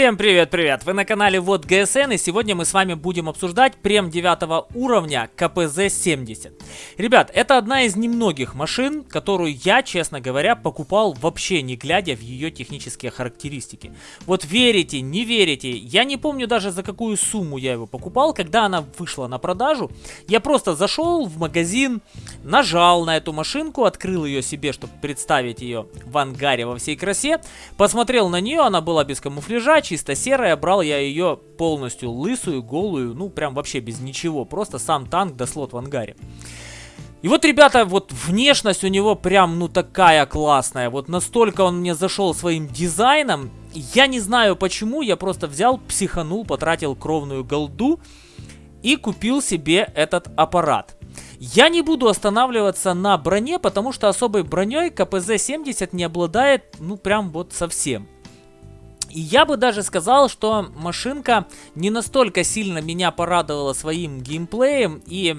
Всем привет-привет! Вы на канале Вот ГСН и сегодня мы с вами будем обсуждать прем 9 уровня КПЗ-70. Ребят, это одна из немногих машин, которую я, честно говоря, покупал вообще не глядя в ее технические характеристики. Вот верите, не верите, я не помню даже за какую сумму я его покупал, когда она вышла на продажу. Я просто зашел в магазин, нажал на эту машинку, открыл ее себе, чтобы представить ее в ангаре во всей красе, посмотрел на нее, она была без камуфляжа, чисто серая, брал я ее полностью лысую, голую, ну прям вообще без ничего, просто сам танк да слот в ангаре. И вот, ребята, вот внешность у него прям, ну, такая классная. Вот настолько он мне зашел своим дизайном. Я не знаю почему, я просто взял, психанул, потратил кровную голду и купил себе этот аппарат. Я не буду останавливаться на броне, потому что особой броней КПЗ-70 не обладает, ну, прям вот совсем. И я бы даже сказал, что машинка не настолько сильно меня порадовала своим геймплеем и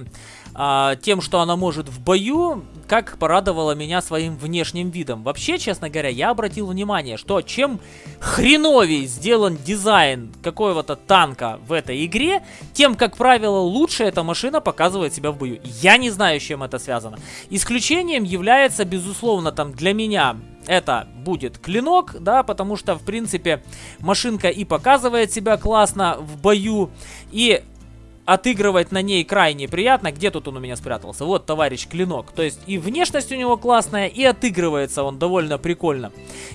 а, тем, что она может в бою, как порадовала меня своим внешним видом. Вообще, честно говоря, я обратил внимание, что чем хреновей сделан дизайн какого-то танка в этой игре, тем, как правило, лучше эта машина показывает себя в бою. Я не знаю, с чем это связано. Исключением является, безусловно, там для меня это будет клинок, да, потому что, в принципе, машинка и показывает себя классно в бою, и отыгрывать на ней крайне приятно. Где тут он у меня спрятался? Вот, товарищ Клинок. То есть и внешность у него классная, и отыгрывается он довольно прикольно.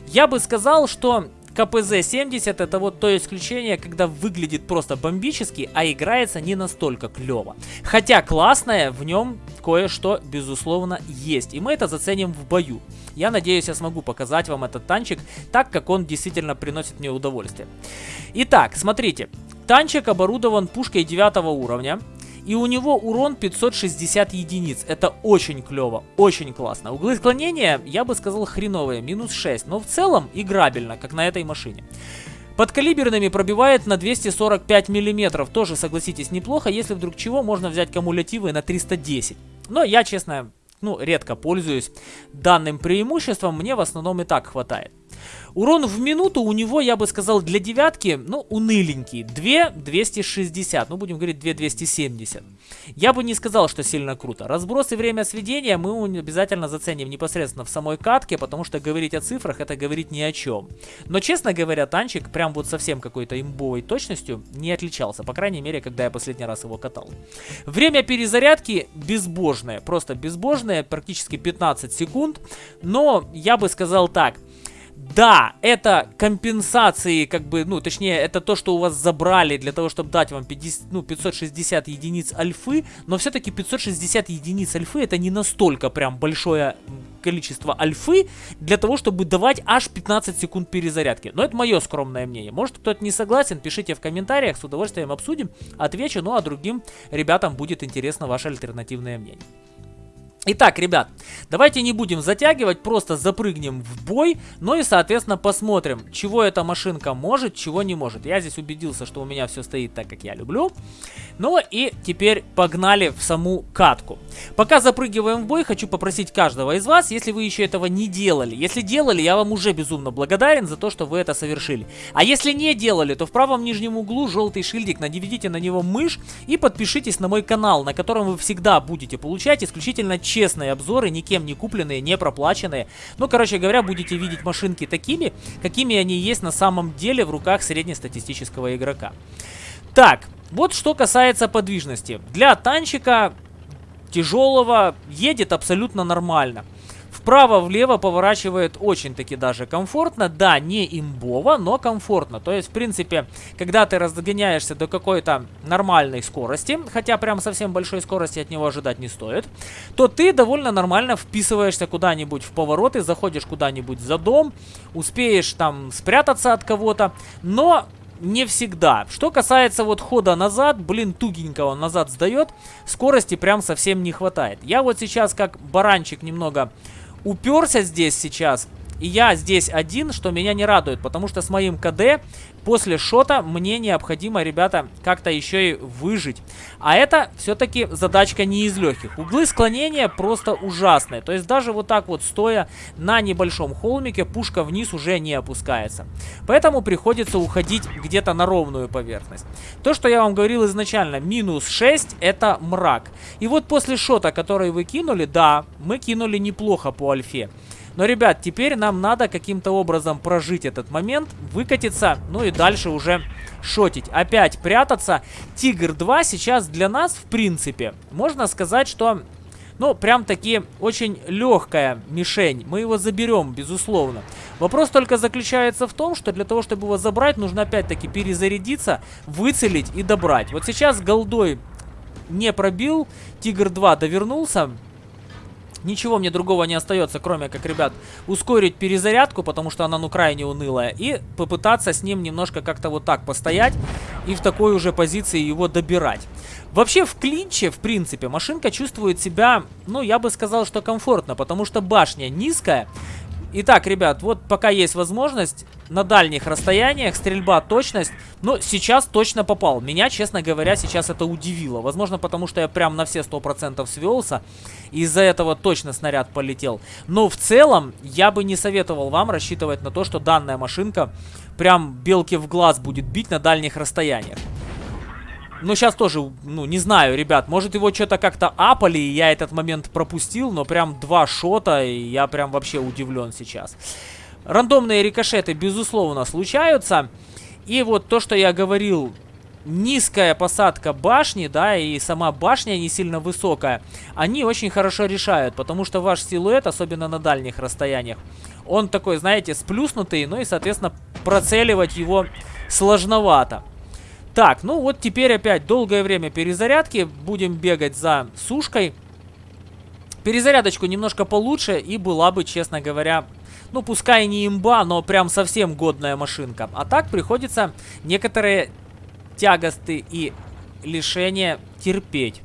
Я бы сказал, что КПЗ-70 это вот то исключение, когда выглядит просто бомбически, а играется не настолько клево. Хотя классное в нем кое-что, безусловно, есть. И мы это заценим в бою. Я надеюсь, я смогу показать вам этот танчик так, как он действительно приносит мне удовольствие. Итак, смотрите. Танчик оборудован пушкой 9 уровня. И у него урон 560 единиц. Это очень клево, очень классно. Углы склонения, я бы сказал, хреновые, минус 6. Но в целом играбельно, как на этой машине. Подкалиберными пробивает на 245 миллиметров. Тоже, согласитесь, неплохо. Если вдруг чего, можно взять кумулятивы на 310. Но я, честно, ну, редко пользуюсь данным преимуществом. Мне в основном и так хватает. Урон в минуту у него, я бы сказал, для девятки, ну, уныленький. 2 260, ну, будем говорить 2 270. Я бы не сказал, что сильно круто. Разброс и время сведения мы обязательно заценим непосредственно в самой катке, потому что говорить о цифрах это говорить ни о чем. Но, честно говоря, танчик прям вот совсем какой-то имбовой точностью не отличался. По крайней мере, когда я последний раз его катал. Время перезарядки безбожное, просто безбожное, практически 15 секунд. Но я бы сказал так, да, это компенсации, как бы, ну, точнее, это то, что у вас забрали для того, чтобы дать вам 50, ну, 560 единиц альфы, но все-таки 560 единиц альфы это не настолько прям большое количество альфы для того, чтобы давать аж 15 секунд перезарядки. Но это мое скромное мнение. Может кто-то не согласен, пишите в комментариях, с удовольствием обсудим, отвечу, ну а другим ребятам будет интересно ваше альтернативное мнение. Итак, ребят, давайте не будем затягивать, просто запрыгнем в бой, ну и, соответственно, посмотрим, чего эта машинка может, чего не может. Я здесь убедился, что у меня все стоит так, как я люблю. Ну и теперь погнали в саму катку. Пока запрыгиваем в бой, хочу попросить каждого из вас, если вы еще этого не делали. Если делали, я вам уже безумно благодарен за то, что вы это совершили. А если не делали, то в правом нижнем углу желтый шильдик, наведите на него мышь и подпишитесь на мой канал, на котором вы всегда будете получать исключительно честные обзоры, никем не купленные, не проплаченные. Ну, короче говоря, будете видеть машинки такими, какими они есть на самом деле в руках среднестатистического игрока. Так, вот что касается подвижности. Для танчика тяжелого едет абсолютно нормально. Вправо-влево поворачивает очень-таки даже комфортно. Да, не имбово, но комфортно. То есть, в принципе, когда ты разгоняешься до какой-то нормальной скорости, хотя прям совсем большой скорости от него ожидать не стоит, то ты довольно нормально вписываешься куда-нибудь в повороты, заходишь куда-нибудь за дом, успеешь там спрятаться от кого-то, но не всегда. Что касается вот хода назад, блин, тугенько он назад сдает, скорости прям совсем не хватает. Я вот сейчас как баранчик немного уперся здесь сейчас, И я здесь один, что меня не радует, потому что с моим КД после шота мне необходимо, ребята, как-то еще и выжить. А это все-таки задачка не из легких. Углы склонения просто ужасные. То есть даже вот так вот стоя на небольшом холмике, пушка вниз уже не опускается. Поэтому приходится уходить где-то на ровную поверхность. То, что я вам говорил изначально, минус 6 это мрак. И вот после шота, который вы кинули, да, мы кинули неплохо по альфе. Но, ребят, теперь нам надо каким-то образом прожить этот момент, выкатиться, ну и дальше уже шотить. Опять прятаться. Тигр 2 сейчас для нас, в принципе, можно сказать, что... Ну, прям таки очень легкая мишень. Мы его заберем, безусловно. Вопрос только заключается в том, что для того, чтобы его забрать, нужно опять-таки перезарядиться, выцелить и добрать. Вот сейчас голдой не пробил, Тигр 2 довернулся. Ничего мне другого не остается, кроме как, ребят, ускорить перезарядку, потому что она, ну, крайне унылая. И попытаться с ним немножко как-то вот так постоять и в такой уже позиции его добирать. Вообще, в клинче, в принципе, машинка чувствует себя, ну, я бы сказал, что комфортно, потому что башня низкая, Итак, ребят, вот пока есть возможность, на дальних расстояниях, стрельба, точность, но сейчас точно попал. Меня, честно говоря, сейчас это удивило. Возможно, потому что я прям на все 100% свелся, из-за этого точно снаряд полетел. Но в целом, я бы не советовал вам рассчитывать на то, что данная машинка прям белки в глаз будет бить на дальних расстояниях. Ну, сейчас тоже, ну, не знаю, ребят. Может, его что-то как-то апали, и я этот момент пропустил. Но прям два шота, и я прям вообще удивлен сейчас. Рандомные рикошеты, безусловно, случаются. И вот то, что я говорил, низкая посадка башни, да, и сама башня не сильно высокая, они очень хорошо решают, потому что ваш силуэт, особенно на дальних расстояниях, он такой, знаете, сплюснутый, ну и, соответственно, процеливать его сложновато. Так, ну вот теперь опять долгое время перезарядки. Будем бегать за сушкой. Перезарядочку немножко получше и была бы, честно говоря, ну пускай не имба, но прям совсем годная машинка. А так приходится некоторые тягосты и лишения терпеть.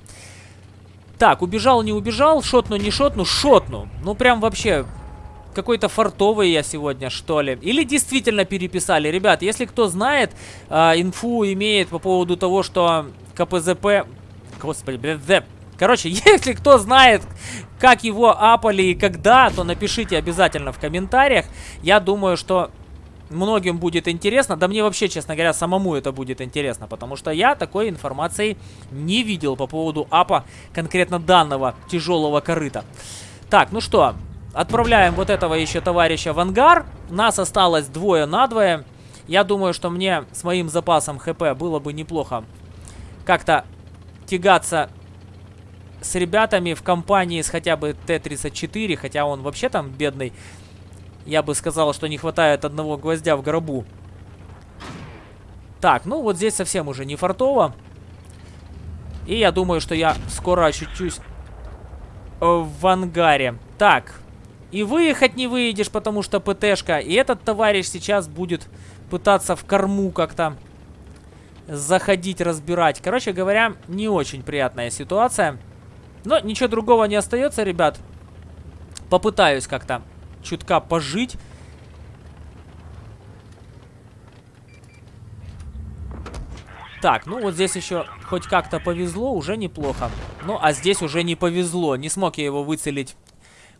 Так, убежал, не убежал, шотну, не шотну, шотну. Ну прям вообще какой-то фартовый я сегодня, что ли. Или действительно переписали. Ребят, если кто знает, э, инфу имеет по поводу того, что КПЗП... Господи, блядь, Короче, если кто знает, как его апали и когда, то напишите обязательно в комментариях. Я думаю, что многим будет интересно. Да мне вообще, честно говоря, самому это будет интересно, потому что я такой информации не видел по поводу апа конкретно данного тяжелого корыта. Так, ну что, Отправляем вот этого еще товарища в ангар. Нас осталось двое на двое. Я думаю, что мне с моим запасом хп было бы неплохо как-то тягаться с ребятами в компании с хотя бы Т-34, хотя он вообще там бедный. Я бы сказал, что не хватает одного гвоздя в гробу. Так, ну вот здесь совсем уже не фартово. И я думаю, что я скоро очутюсь в ангаре. Так, и выехать не выедешь, потому что ПТшка. И этот товарищ сейчас будет пытаться в корму как-то заходить, разбирать. Короче говоря, не очень приятная ситуация. Но ничего другого не остается, ребят. Попытаюсь как-то чутка пожить. Так, ну вот здесь еще хоть как-то повезло, уже неплохо. Ну, а здесь уже не повезло. Не смог я его выцелить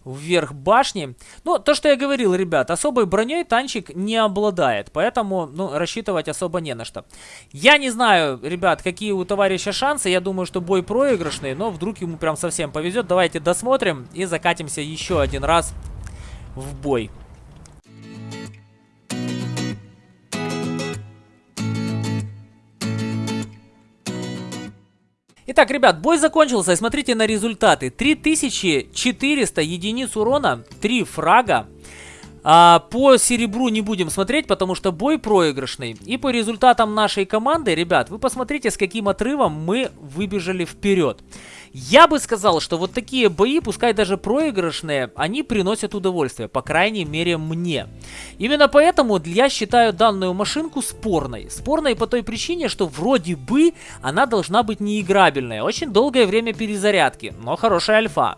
вверх башни. Ну, то, что я говорил, ребят, особой броней танчик не обладает, поэтому, ну, рассчитывать особо не на что. Я не знаю, ребят, какие у товарища шансы, я думаю, что бой проигрышный, но вдруг ему прям совсем повезет. Давайте досмотрим и закатимся еще один раз в бой. Итак, ребят, бой закончился. Смотрите на результаты. 3400 единиц урона, 3 фрага. А, по серебру не будем смотреть, потому что бой проигрышный. И по результатам нашей команды, ребят, вы посмотрите, с каким отрывом мы выбежали вперед. Я бы сказал, что вот такие бои, пускай даже проигрышные, они приносят удовольствие, по крайней мере мне. Именно поэтому я считаю данную машинку спорной. Спорной по той причине, что вроде бы она должна быть неиграбельная. Очень долгое время перезарядки, но хорошая альфа.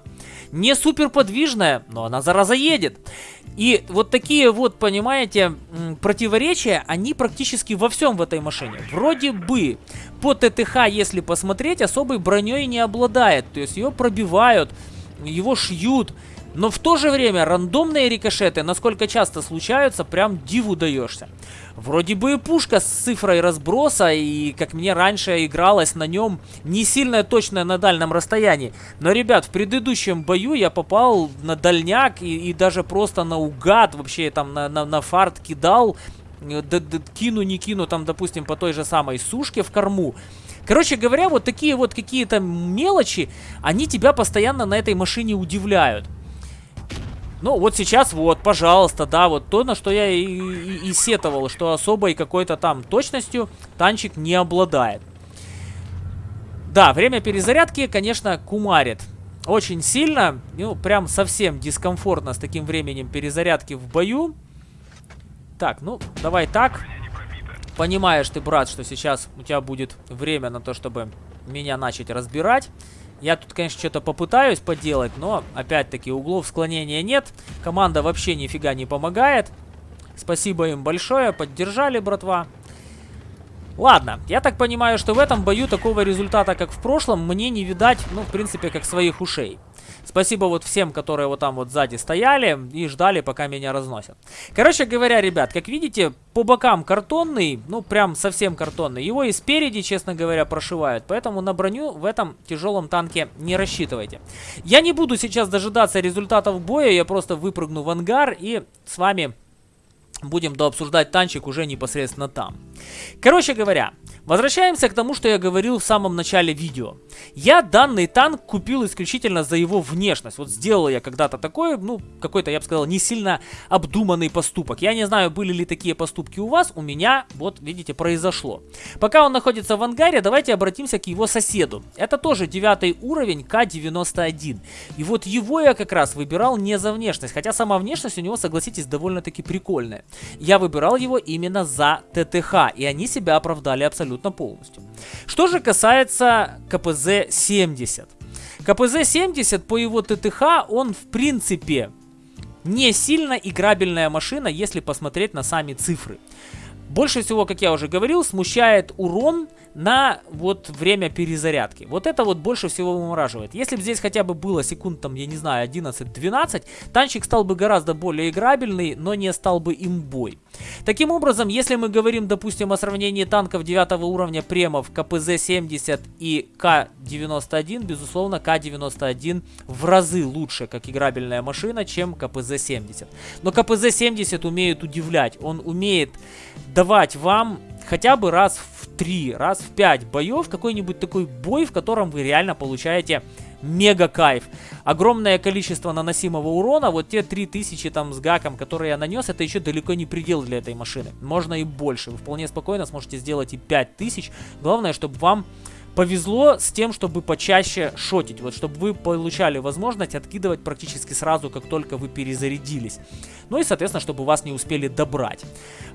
Не супер подвижная, но она зараза едет. И вот такие вот, понимаете, противоречия, они практически во всем в этой машине. Вроде бы по ТТХ, если посмотреть, особой броней не обладает. То есть ее пробивают, его шьют. Но в то же время рандомные рикошеты, насколько часто случаются, прям диву даешься. Вроде бы и пушка с цифрой разброса, и как мне раньше игралось на нем не сильно точная на дальнем расстоянии. Но, ребят, в предыдущем бою я попал на дальняк и, и даже просто наугад, вообще там на, на, на фарт кидал, д -д кину, не кину, там, допустим, по той же самой сушке в корму. Короче говоря, вот такие вот какие-то мелочи, они тебя постоянно на этой машине удивляют. Ну, вот сейчас вот, пожалуйста, да, вот то, на что я и, и, и сетовал, что особой какой-то там точностью танчик не обладает. Да, время перезарядки, конечно, кумарит. Очень сильно, ну, прям совсем дискомфортно с таким временем перезарядки в бою. Так, ну, давай так. Понимаешь ты, брат, что сейчас у тебя будет время на то, чтобы меня начать разбирать. Я тут, конечно, что-то попытаюсь поделать, но, опять-таки, углов склонения нет. Команда вообще нифига не помогает. Спасибо им большое, поддержали, братва. Ладно, я так понимаю, что в этом бою такого результата, как в прошлом, мне не видать, ну, в принципе, как своих ушей. Спасибо вот всем, которые вот там вот сзади стояли и ждали, пока меня разносят. Короче говоря, ребят, как видите, по бокам картонный, ну прям совсем картонный. Его и спереди, честно говоря, прошивают. Поэтому на броню в этом тяжелом танке не рассчитывайте. Я не буду сейчас дожидаться результатов боя, я просто выпрыгну в ангар и с вами будем дообсуждать танчик уже непосредственно там. Короче говоря, Возвращаемся к тому, что я говорил в самом начале видео. Я данный танк купил исключительно за его внешность. Вот сделал я когда-то такой, ну, какой-то, я бы сказал, не сильно обдуманный поступок. Я не знаю, были ли такие поступки у вас, у меня, вот, видите, произошло. Пока он находится в ангаре, давайте обратимся к его соседу. Это тоже девятый уровень К-91. И вот его я как раз выбирал не за внешность, хотя сама внешность у него, согласитесь, довольно-таки прикольная. Я выбирал его именно за ТТХ, и они себя оправдали абсолютно абсолютно полностью. Что же касается КПЗ-70. КПЗ-70 по его ТТХ, он в принципе не сильно играбельная машина, если посмотреть на сами цифры. Больше всего, как я уже говорил, смущает урон на вот время перезарядки. Вот это вот больше всего вымораживает. Если бы здесь хотя бы было секунд, там, я не знаю, 11-12, танчик стал бы гораздо более играбельный, но не стал бы имбой. Таким образом, если мы говорим, допустим, о сравнении танков 9 уровня премов КПЗ-70 и К-91, безусловно, К-91 в разы лучше, как играбельная машина, чем КПЗ-70. Но КПЗ-70 умеет удивлять, он умеет давать вам хотя бы раз в 3, раз в 5 боев какой-нибудь такой бой, в котором вы реально получаете мега кайф. Огромное количество наносимого урона, вот те 3000 там с гаком, которые я нанес, это еще далеко не предел для этой машины. Можно и больше, вы вполне спокойно сможете сделать и 5000. Главное, чтобы вам повезло с тем, чтобы почаще шотить. Вот чтобы вы получали возможность откидывать практически сразу, как только вы перезарядились. Ну и, соответственно, чтобы вас не успели добрать.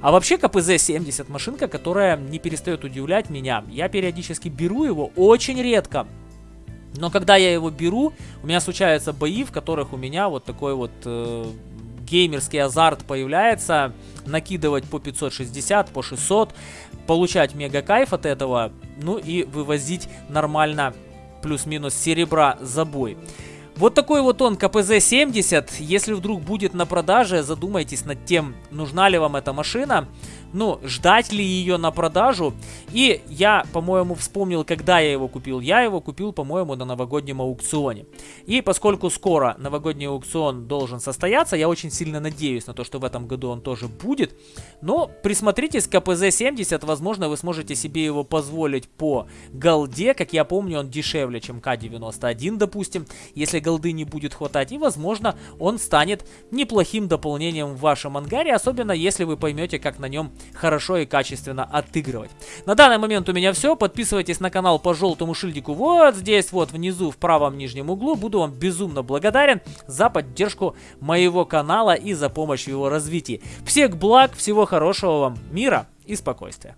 А вообще КПЗ-70 машинка, которая не перестает удивлять меня. Я периодически беру его очень редко. Но когда я его беру, у меня случаются бои, в которых у меня вот такой вот э, геймерский азарт появляется. Накидывать по 560, по 600, получать мега кайф от этого, ну и вывозить нормально плюс-минус серебра за бой. Вот такой вот он КПЗ-70. Если вдруг будет на продаже, задумайтесь над тем, нужна ли вам эта машина ну, ждать ли ее на продажу. И я, по-моему, вспомнил, когда я его купил. Я его купил, по-моему, на новогоднем аукционе. И поскольку скоро новогодний аукцион должен состояться, я очень сильно надеюсь на то, что в этом году он тоже будет. Но присмотритесь к КПЗ-70, возможно, вы сможете себе его позволить по голде. Как я помню, он дешевле, чем К-91, допустим, если голды не будет хватать. И, возможно, он станет неплохим дополнением в вашем ангаре, особенно если вы поймете, как на нем хорошо и качественно отыгрывать. На данный момент у меня все. Подписывайтесь на канал по желтому шильдику вот здесь вот внизу в правом нижнем углу. Буду вам безумно благодарен за поддержку моего канала и за помощь в его развитии. Всех благ, всего хорошего вам, мира и спокойствия.